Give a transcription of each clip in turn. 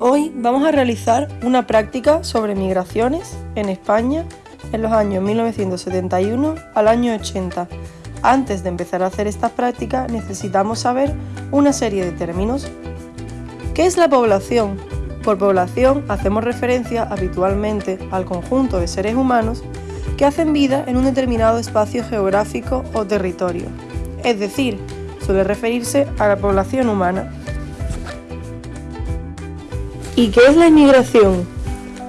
Hoy vamos a realizar una práctica sobre migraciones en España en los años 1971 al año 80. Antes de empezar a hacer esta práctica necesitamos saber una serie de términos. ¿Qué es la población? Por población hacemos referencia habitualmente al conjunto de seres humanos que hacen vida en un determinado espacio geográfico o territorio. Es decir, suele referirse a la población humana. ¿Y qué es la inmigración?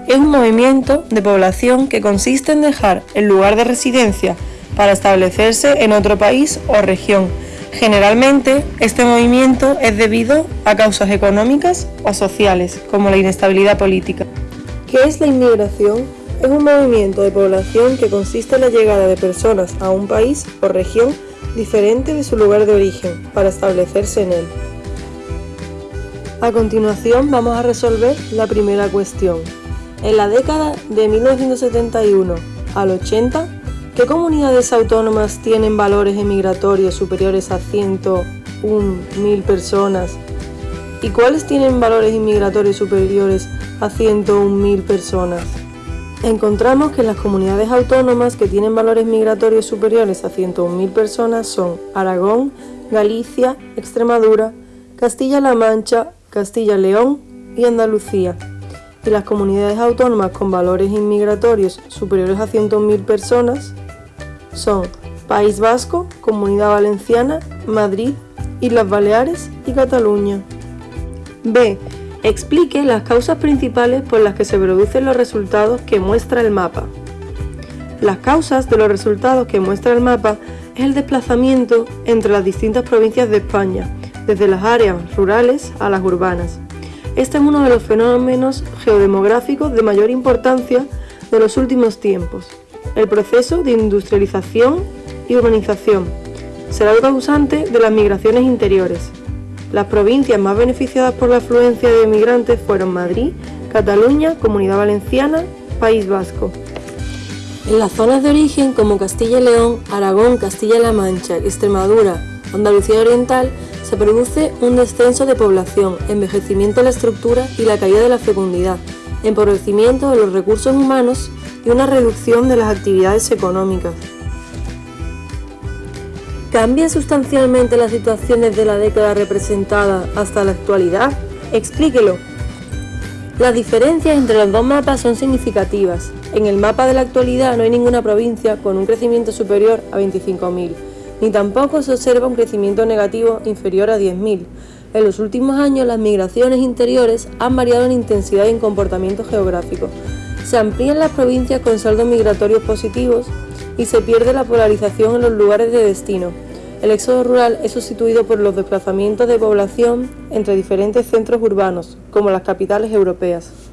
Es un movimiento de población que consiste en dejar el lugar de residencia para establecerse en otro país o región. Generalmente, este movimiento es debido a causas económicas o sociales, como la inestabilidad política. ¿Qué es la inmigración? Es un movimiento de población que consiste en la llegada de personas a un país o región diferente de su lugar de origen para establecerse en él. A continuación vamos a resolver la primera cuestión. En la década de 1971 al 80, ¿qué comunidades autónomas tienen valores emigratorios superiores a 101.000 personas? ¿Y cuáles tienen valores inmigratorios superiores a 101.000 personas? Encontramos que las comunidades autónomas que tienen valores migratorios superiores a 101.000 personas son Aragón, Galicia, Extremadura, Castilla-La Mancha, Castilla-León y Andalucía. Y las comunidades autónomas con valores inmigratorios superiores a 100.000 personas son País Vasco, Comunidad Valenciana, Madrid, Islas Baleares y Cataluña. B. Explique las causas principales por las que se producen los resultados que muestra el mapa. Las causas de los resultados que muestra el mapa es el desplazamiento entre las distintas provincias de España, desde las áreas rurales a las urbanas. Este es uno de los fenómenos geodemográficos de mayor importancia de los últimos tiempos. El proceso de industrialización y urbanización será el causante de las migraciones interiores. Las provincias más beneficiadas por la afluencia de migrantes fueron Madrid, Cataluña, Comunidad Valenciana, País Vasco. En las zonas de origen como Castilla y León, Aragón, Castilla-La Mancha, Extremadura, Andalucía Oriental, se produce un descenso de población, envejecimiento de la estructura y la caída de la fecundidad, empobrecimiento de los recursos humanos y una reducción de las actividades económicas. ¿Cambia sustancialmente la situación desde la década representada hasta la actualidad? Explíquelo. Las diferencias entre los dos mapas son significativas. En el mapa de la actualidad no hay ninguna provincia con un crecimiento superior a 25.000 ni tampoco se observa un crecimiento negativo inferior a 10.000. En los últimos años las migraciones interiores han variado en intensidad y en comportamiento geográfico. Se amplían las provincias con saldos migratorios positivos y se pierde la polarización en los lugares de destino. El éxodo rural es sustituido por los desplazamientos de población entre diferentes centros urbanos, como las capitales europeas.